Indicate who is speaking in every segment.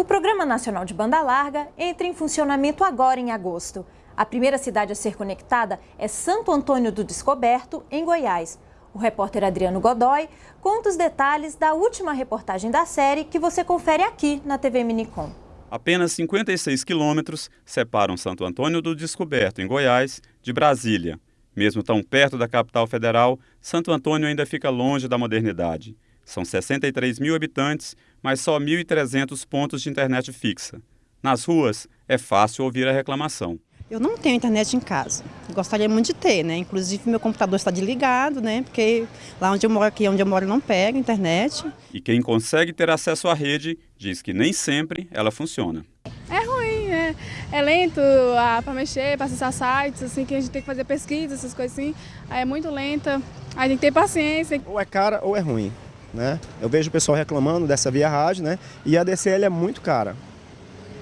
Speaker 1: O Programa Nacional de Banda Larga entra em funcionamento agora em agosto. A primeira cidade a ser conectada é Santo Antônio do Descoberto, em Goiás. O repórter Adriano Godoy conta os detalhes da última reportagem da série que você confere aqui na TV Minicom.
Speaker 2: Apenas 56 quilômetros separam Santo Antônio do Descoberto, em Goiás, de Brasília. Mesmo tão perto da capital federal, Santo Antônio ainda fica longe da modernidade. São 63 mil habitantes, mas só 1.300 pontos de internet fixa. Nas ruas, é fácil ouvir a reclamação.
Speaker 3: Eu não tenho internet em casa. Gostaria muito de ter, né? Inclusive meu computador está desligado, né? Porque lá onde eu moro aqui, onde eu moro, não pega internet.
Speaker 2: E quem consegue ter acesso à rede diz que nem sempre ela funciona.
Speaker 4: É ruim, é, é lento ah, para mexer, para acessar sites, assim, que a gente tem que fazer pesquisa, essas coisas assim. Aí é muito lenta, aí tem que ter paciência.
Speaker 5: Ou é cara ou é ruim. Né? Eu vejo o pessoal reclamando dessa via rádio, né? E a DCL é muito cara.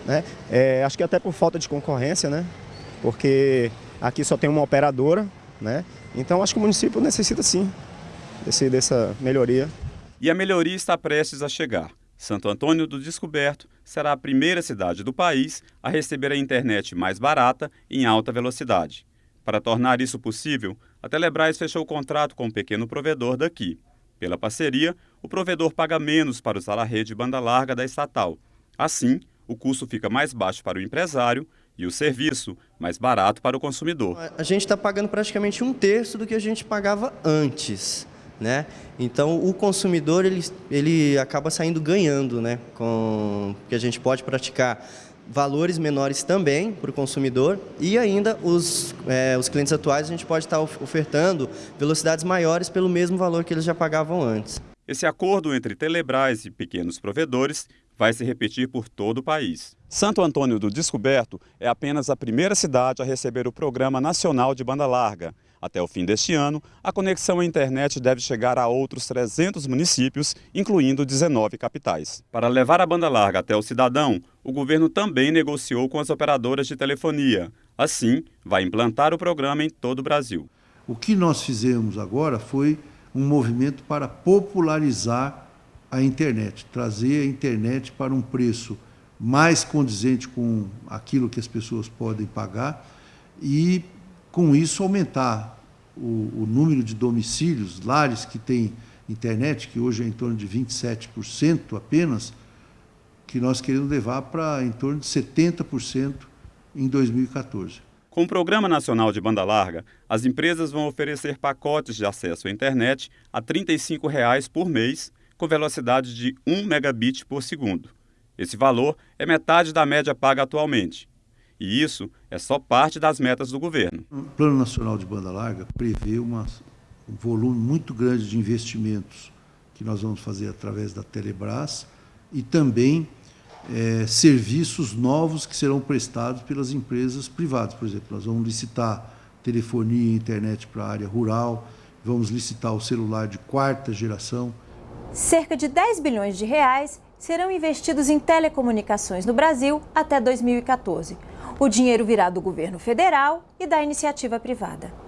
Speaker 5: Né? É, acho que até por falta de concorrência, né? Porque aqui só tem uma operadora, né? Então acho que o município necessita sim desse, dessa melhoria.
Speaker 2: E a melhoria está prestes a chegar. Santo Antônio do Descoberto será a primeira cidade do país a receber a internet mais barata em alta velocidade. Para tornar isso possível, a Telebrás fechou o contrato com um pequeno provedor daqui. Pela parceria, o provedor paga menos para usar a rede banda larga da estatal. Assim, o custo fica mais baixo para o empresário e o serviço mais barato para o consumidor.
Speaker 6: A gente está pagando praticamente um terço do que a gente pagava antes. Né? Então o consumidor ele, ele acaba saindo ganhando, né? Com que a gente pode praticar valores menores também para o consumidor e ainda os, é, os clientes atuais a gente pode estar ofertando velocidades maiores pelo mesmo valor que eles já pagavam antes.
Speaker 2: Esse acordo entre Telebrás e pequenos provedores vai se repetir por todo o país. Santo Antônio do Descoberto é apenas a primeira cidade a receber o Programa Nacional de Banda Larga. Até o fim deste ano, a conexão à internet deve chegar a outros 300 municípios, incluindo 19 capitais. Para levar a banda larga até o cidadão, o governo também negociou com as operadoras de telefonia. Assim, vai implantar o programa em todo o Brasil.
Speaker 7: O que nós fizemos agora foi um movimento para popularizar a internet, trazer a internet para um preço mais condizente com aquilo que as pessoas podem pagar e, com isso, aumentar o, o número de domicílios, lares que têm internet, que hoje é em torno de 27% apenas, que nós queremos levar para em torno de 70% em 2014.
Speaker 2: Com o Programa Nacional de Banda Larga, as empresas vão oferecer pacotes de acesso à internet a R$ 35 por mês com velocidade de 1 megabit por segundo. Esse valor é metade da média paga atualmente. E isso é só parte das metas do governo.
Speaker 7: O Plano Nacional de Banda Larga prevê uma, um volume muito grande de investimentos que nós vamos fazer através da Telebrás e também é, serviços novos que serão prestados pelas empresas privadas. Por exemplo, nós vamos licitar telefonia e internet para a área rural, vamos licitar o celular de quarta geração,
Speaker 1: Cerca de 10 bilhões de reais serão investidos em telecomunicações no Brasil até 2014. O dinheiro virá do governo federal e da iniciativa privada.